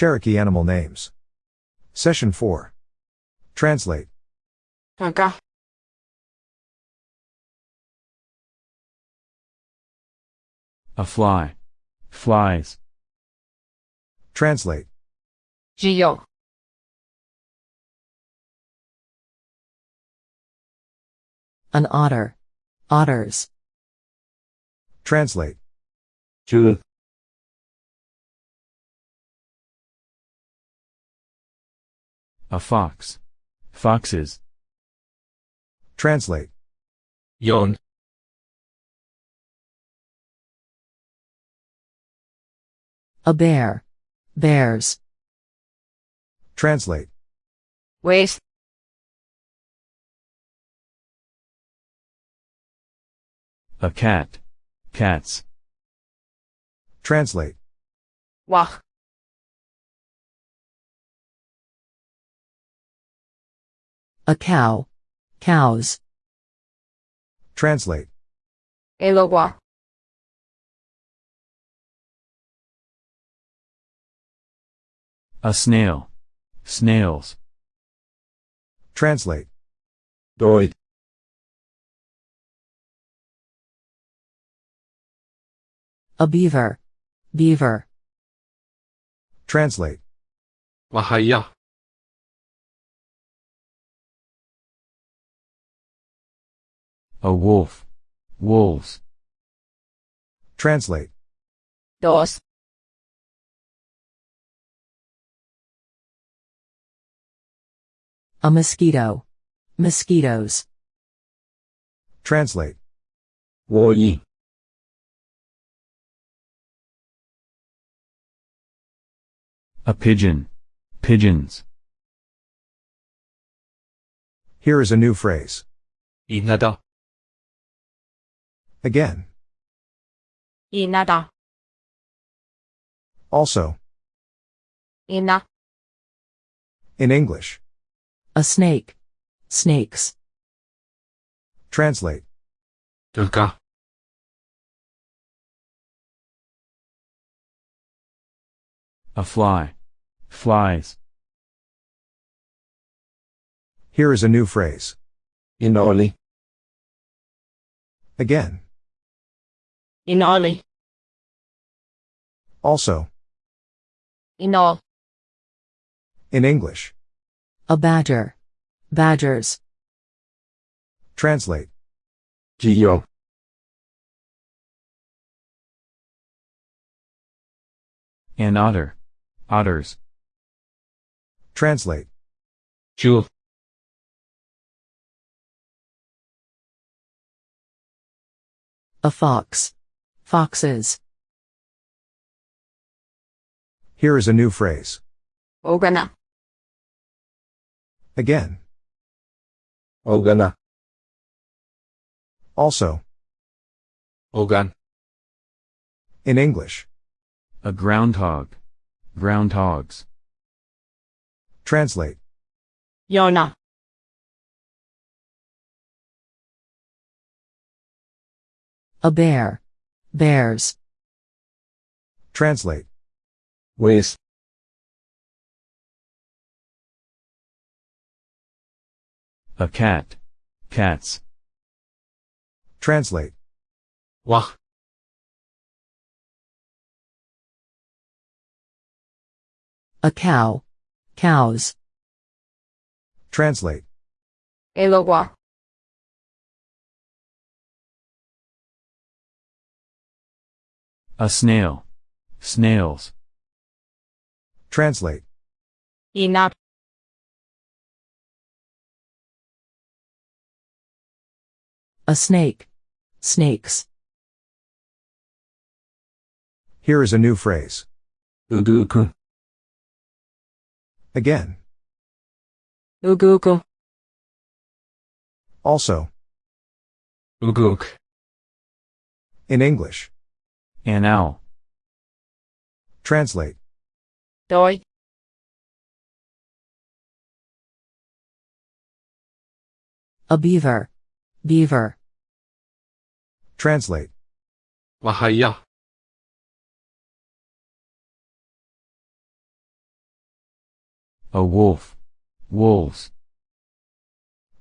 Cherokee animal names. Session 4. Translate. Acá. A fly. Flies. Translate. Gio. An otter. Otters. Translate. 줄, A fox. Foxes. Translate. 연, A bear. Bears. Translate. Waste. A cat. Cats. Translate. Wach. A cow. Cows. Translate. Elogua. A snail. Snails. Translate. Doid. A beaver. Beaver. Translate. Wahaya. A wolf. Wolves. Translate. Dos. A mosquito. Mosquitoes. Translate. Woyi. A pigeon. Pigeons. Here is a new phrase. Inada. Again. Inada. Also. Ina. In English. A snake. Snakes. Translate. A fly. Flies. Here is a new phrase. Inoli. Again. In Ollie. Also. In all. In English. A badger. Badgers. Translate. Geo. An otter. Otters. Translate. Jewel. A fox foxes. Here is a new phrase. Ogana. Again. Ogana. Also. Ogan. In English. A groundhog. Groundhogs. Translate. Yona. A bear. Bears. Translate. Ways. A cat. Cats. Translate. Wah. A cow. Cows. Translate. Elogua. A snail. Snails. Translate. Inap. A snake. Snakes. Here is a new phrase. Uguku. Again. Uguku. Also. Uguk. In English. An owl. Translate. Doi. A beaver. Beaver. Translate. Wahaya. A wolf. Wolves.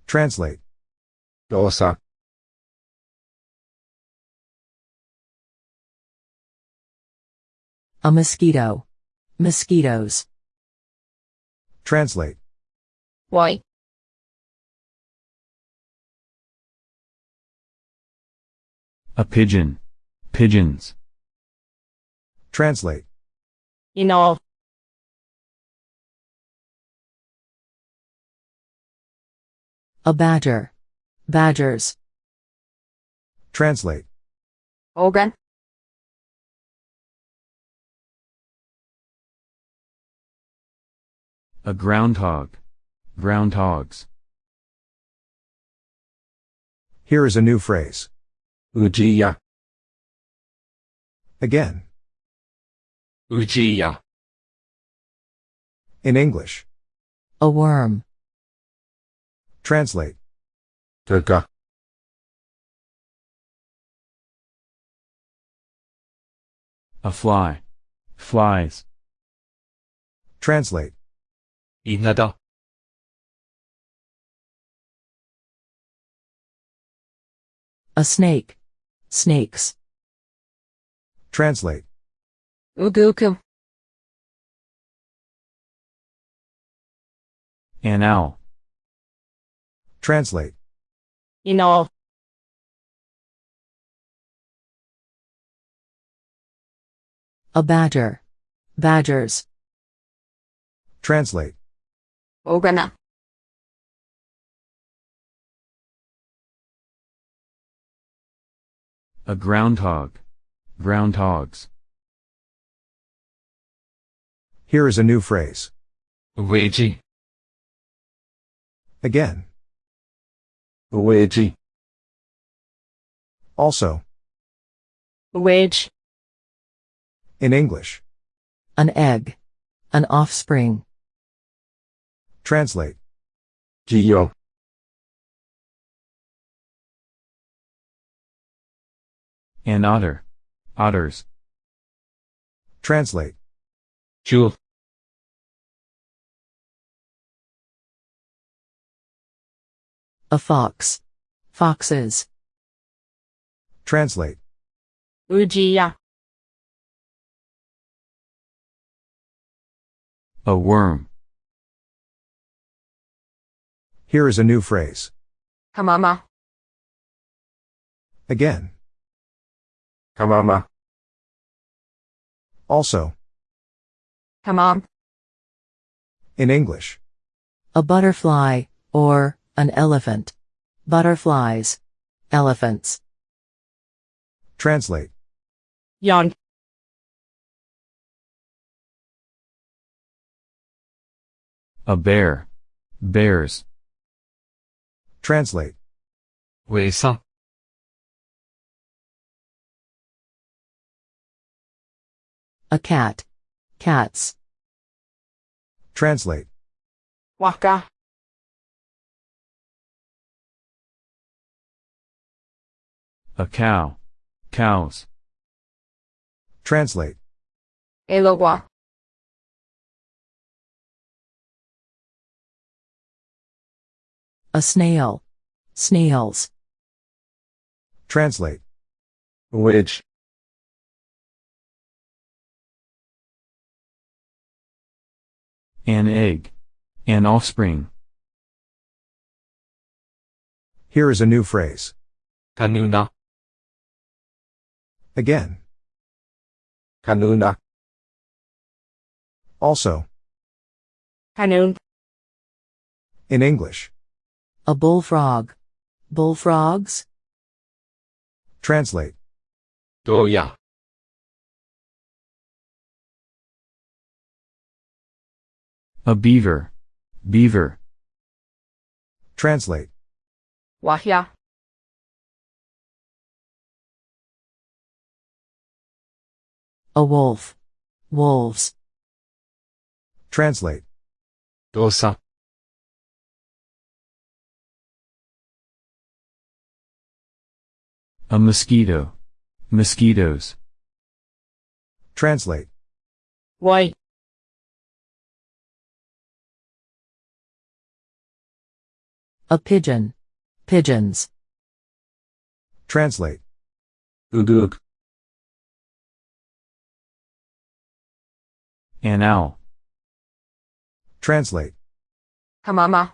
Translate. Dosa. A mosquito. Mosquitoes. Translate. Why? A pigeon. Pigeons. Translate. In all. A badger. Badgers. Translate. Organ. A groundhog. Groundhogs. Here is a new phrase. Ujiya. Again. Ujiya. In English. A worm. Translate. Tuka. A fly. Flies. Translate. 稲田 A snake. Snakes. Translate. Uguku. An owl. Translate. In all. A badger. Badgers. Translate programmer A groundhog. Groundhogs. Here is a new phrase. Luigi. Again. Luigi. Also. Wage. In English. An egg. An offspring. Translate. Geo. An otter. Otters. Translate. Jewel. A fox. Foxes. Translate. Ujiya. A worm. Here is a new phrase. Hamama. Again. Hamama. Also. Hamam. In English. A butterfly, or, an elephant. Butterflies. Elephants. Translate. Young. A bear. Bears. Translate. 為生 A cat. Cats. Translate. Waka. A cow. Cows. Translate. Elowa. A snail. Snails. Translate. Wedge. An egg. An offspring. Here is a new phrase. Kanuna. Again. Kanuna. Also. Hanun. In English. A bullfrog. Bullfrogs? Translate. Oh yeah. A beaver. Beaver. Translate. Wahya. A wolf. Wolves. Translate. Dosa. A mosquito. Mosquitoes. Translate. Why? A pigeon. Pigeons. Translate. Uduk. An owl. Translate. Kamama.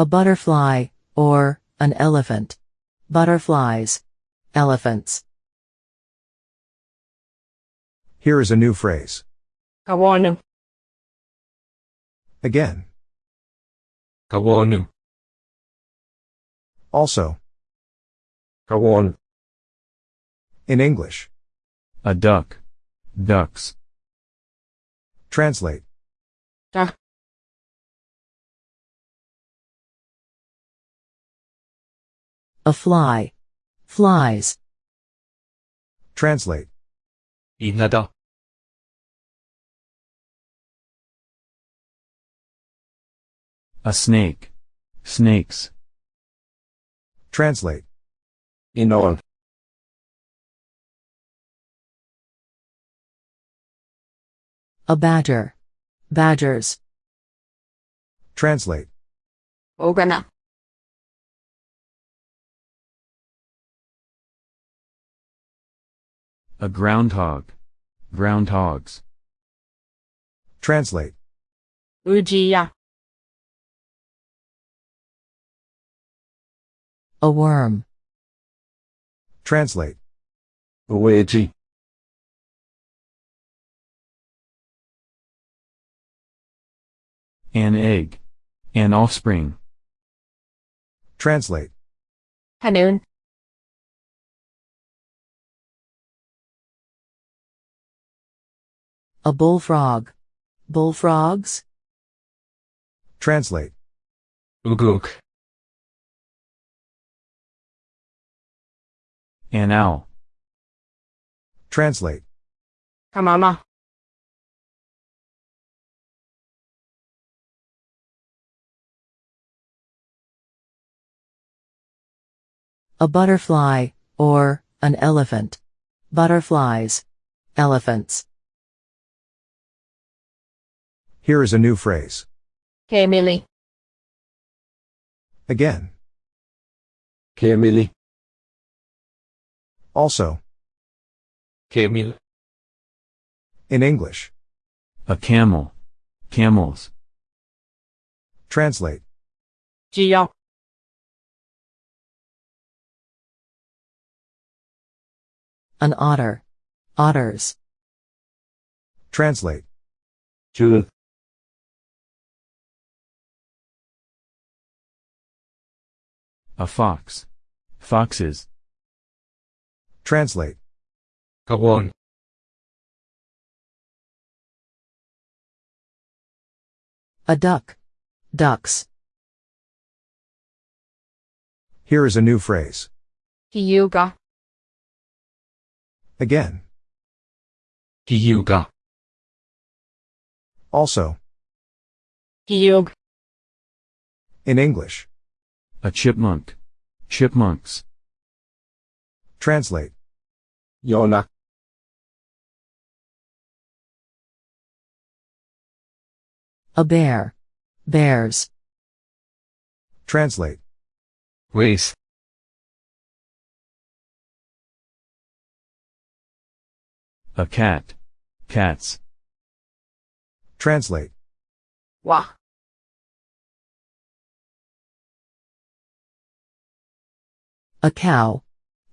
A butterfly, or, an elephant. Butterflies. Elephants. Here is a new phrase. Kawanu. Again. Kawonu. Also. Kawon. In English. A duck. Ducks. Translate. Da. A fly. Flies. Translate. Inada. A snake. Snakes. Translate. Inon. A badger. Badgers. Translate. Ogana. A groundhog. Groundhogs. Translate. Ujiya. A worm. Translate. Uweji. An egg. An offspring. Translate. Hanoon. A bullfrog. Bullfrogs. Translate. Uguk. An owl. Translate. Hamama. A butterfly, or, an elephant. Butterflies. Elephants. Here is a new phrase. Kemili. Again. Kemili. Also. Kemil. In English. A camel. Camels. Translate. Jiyo. An otter. Otters. Translate. Jul. A fox. Foxes. Translate. Kawon. A duck. Ducks. Here is a new phrase. Hiyuga. Again. Hiyuga. Also. Hiyug. In English. A chipmunk. Chipmunks. Translate. Yonak. A bear. Bears. Translate. Ways. A cat. Cats. Translate. Wa. A cow.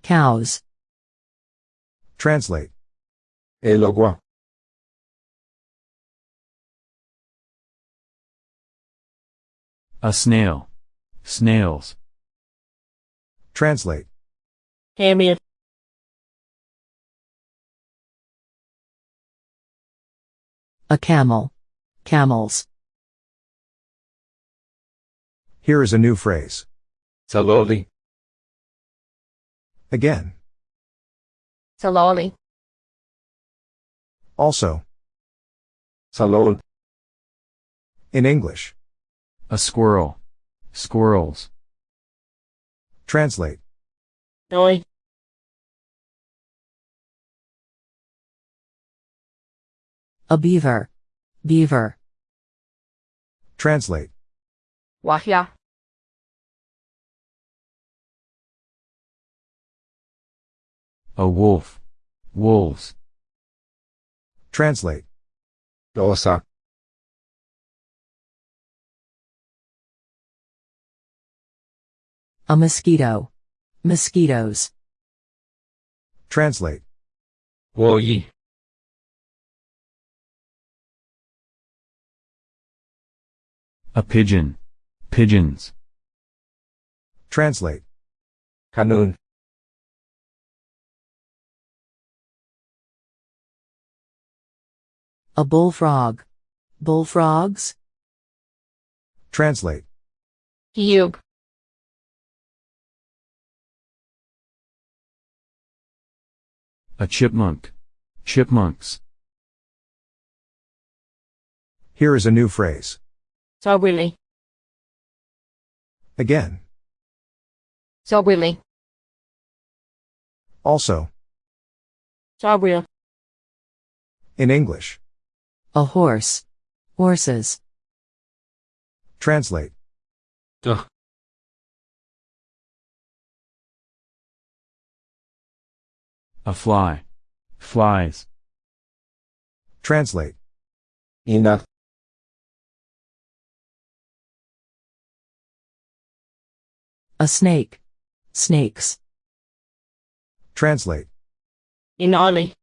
Cows. Translate. Elogwa. A snail. Snails. Translate. Hamid. A camel. Camels. Here is a new phrase. Saloli. Again. Saloli. Also. Salol. In English. A squirrel. Squirrels. Translate. Noi. A beaver. Beaver. Translate. Wahya. A wolf. Wolves. Translate. Dosa. A mosquito. Mosquitoes. Translate. Woyi. A pigeon. Pigeons. Translate. Kanun. A bullfrog. Bullfrogs. Translate. Hiyug. A chipmunk. Chipmunks. Here is a new phrase. Sogwili. Again. Sogwili. Also. Sogwil. In English. A horse. Horses. Translate. Duh. A fly. Flies. Translate. Ina. A snake. Snakes. Translate. Inali.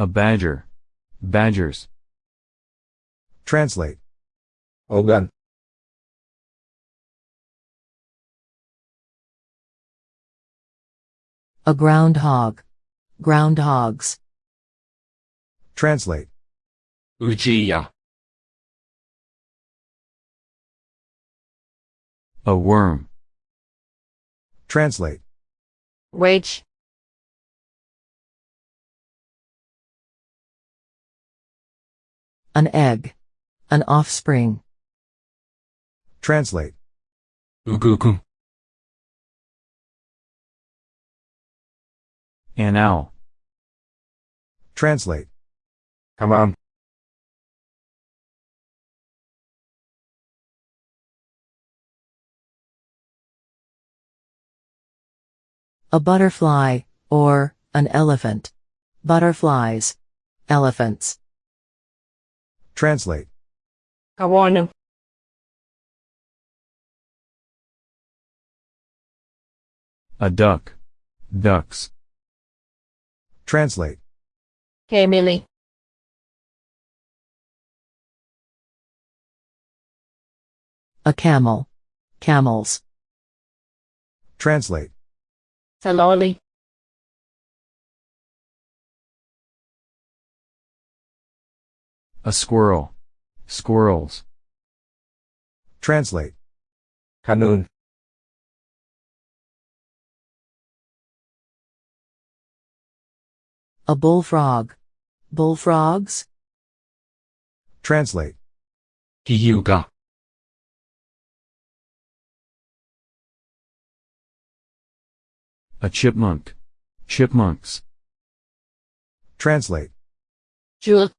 A badger. Badgers. Translate. Ogan. A groundhog. Groundhogs. Translate. Ujiya. A worm. Translate. Wage. An egg. An offspring. Translate. Ugugu. An owl. Translate. Hamam. A butterfly, or, an elephant. Butterflies. Elephants. Translate. Kawanu. A duck. Ducks. Translate. Kemili. A camel. Camels. Translate. Saloli. A squirrel. Squirrels. Translate. Kanun. A bullfrog. Bullfrogs. Translate. Hiyuga. A chipmunk. Chipmunks. Translate. Jewel.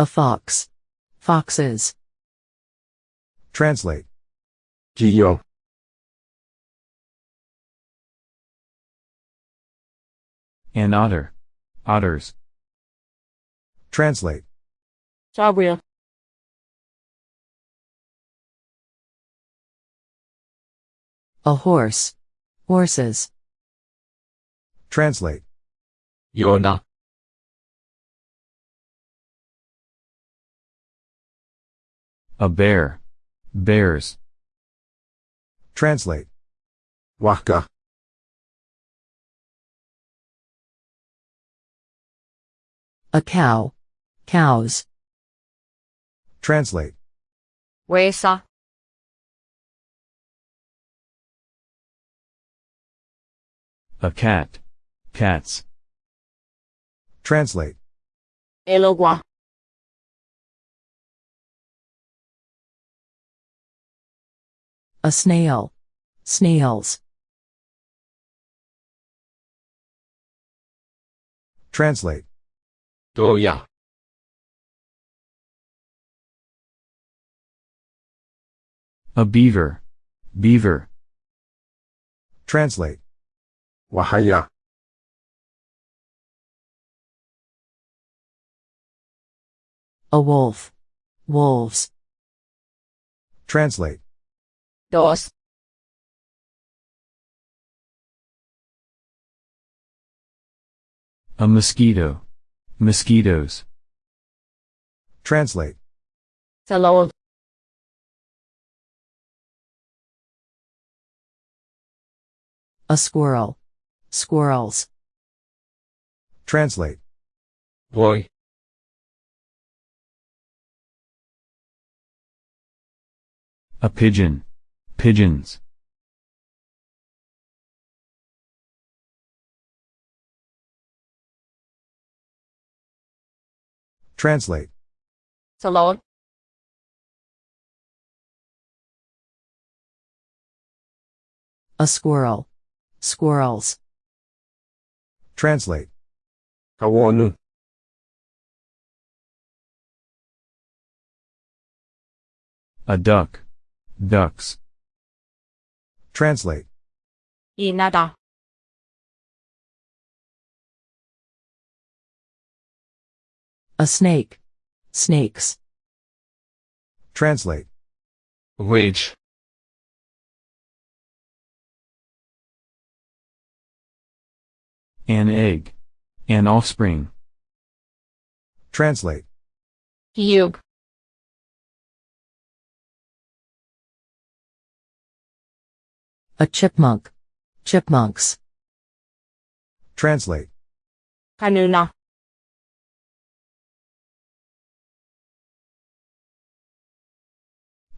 A fox. Foxes. Translate. Jiyo. An otter. Otters. Translate. Sogwil. A horse. Horses. Translate. Yona. A bear. Bears. Translate. Waka. A cow. Cows. Translate. Wesa. A cat. Cats. Translate. Elogwa. A snail. Snails. Translate. Doya. A beaver. Beaver. Translate. Wahaya. A wolf. Wolves. Translate. Dos. A mosquito. Mosquitoes. Translate. Sa loob. A squirrel. Squirrels. Translate. boy A pigeon. Pigeons. Translate. Sa loob. A squirrel. Squirrels. Translate. kawono A duck. Ducks. Translate. Inada. A snake. Snakes. Translate. which An egg. An offspring. Translate. Hiyug. A chipmunk. Chipmunks. Translate. Kanuna.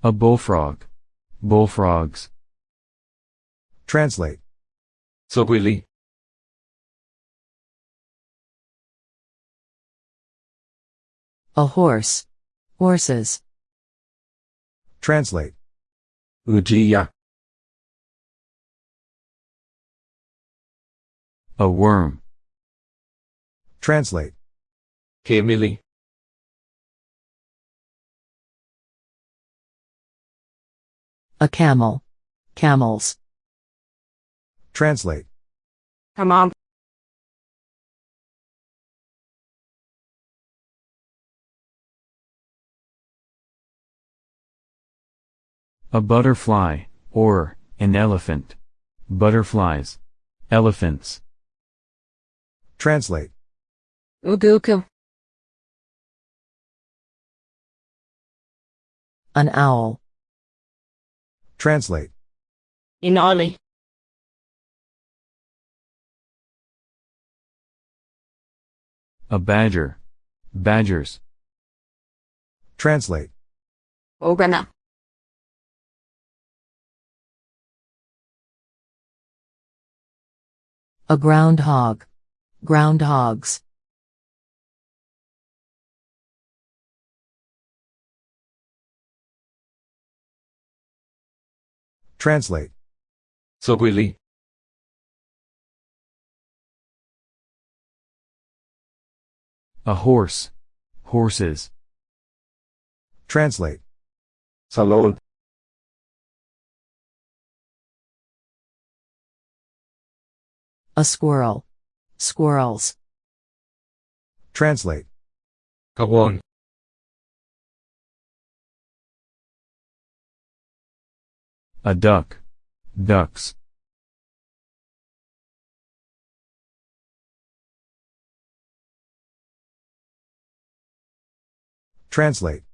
A bullfrog. Bullfrogs. Translate. Soguili. A horse. Horses. Translate. Ujiya. A worm. Translate. Kemili. A camel. Camels. Translate. Tamam. A butterfly, or, an elephant. Butterflies. Elephants. Translate. Uguku. An owl. Translate. Inali. A badger. Badgers. Translate. Ogana. A groundhog groundhogs Translate. Sokwili. A horse. Horses. Translate. Salol. A squirrel. Squirrels. Translate. ka원 A duck. Ducks. Translate.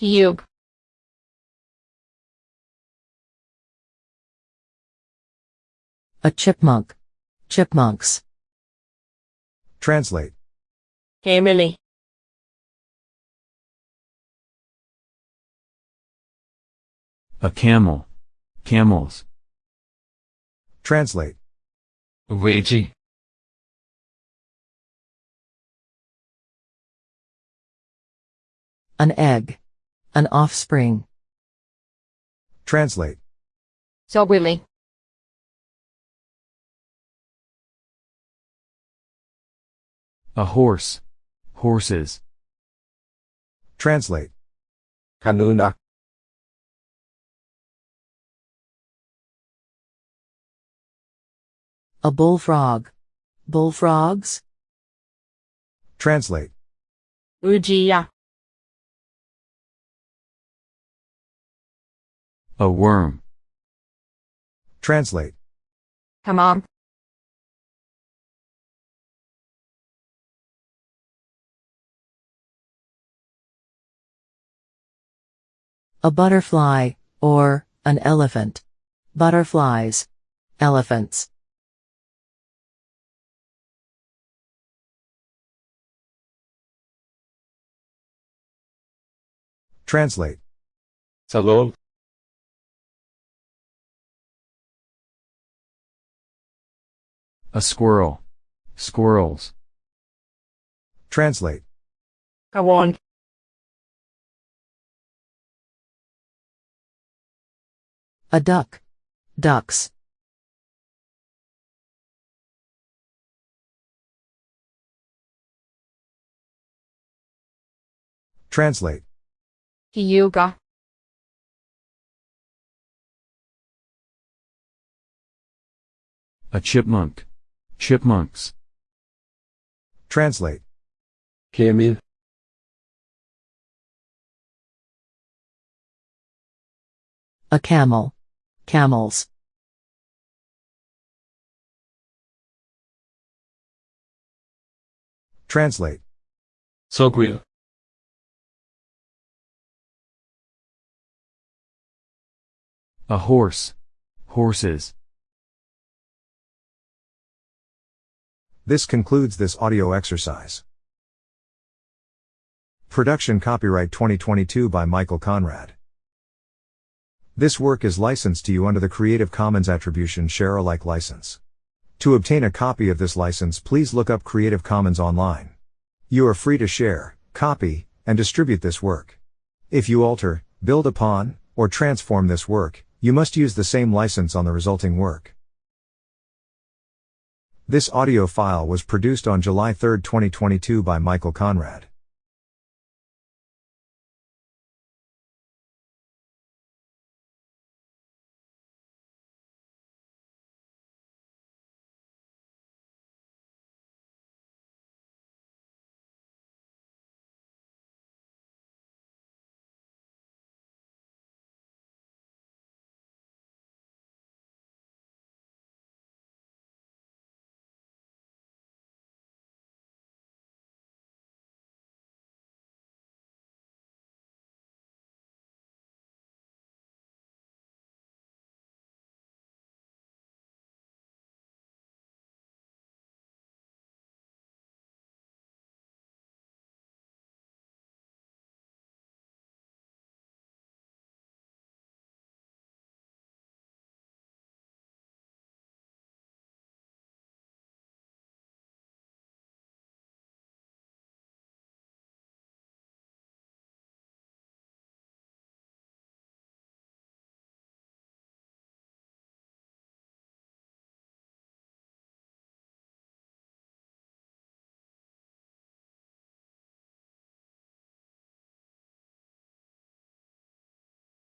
Hiyug. A chipmunk. Chipmunks. Translate. Kemili. A camel. Camels. Translate. 외지 An egg. An offspring. Translate. soberly, A horse. Horses. Translate. kanuna, A bullfrog. Bullfrogs? Translate. ujiya, A worm. Translate. tamam, A butterfly, or an elephant. Butterflies. Elephants. Translate. salol, A squirrel. Squirrels. Translate. kawon, A duck. Ducks. Translate. yuga, A chipmunk. Chipmunks. Translate. kemil, A camel. Camels. Translate. sogwil, A horse. Horses. This concludes this audio exercise. Production copyright 2022 by Michael Conrad. This work is licensed to you under the Creative Commons Attribution Share Alike license. To obtain a copy of this license, please look up Creative Commons online. You are free to share, copy, and distribute this work. If you alter, build upon, or transform this work, you must use the same license on the resulting work. This audio file was produced on July 3, 2022 by Michael Conrad.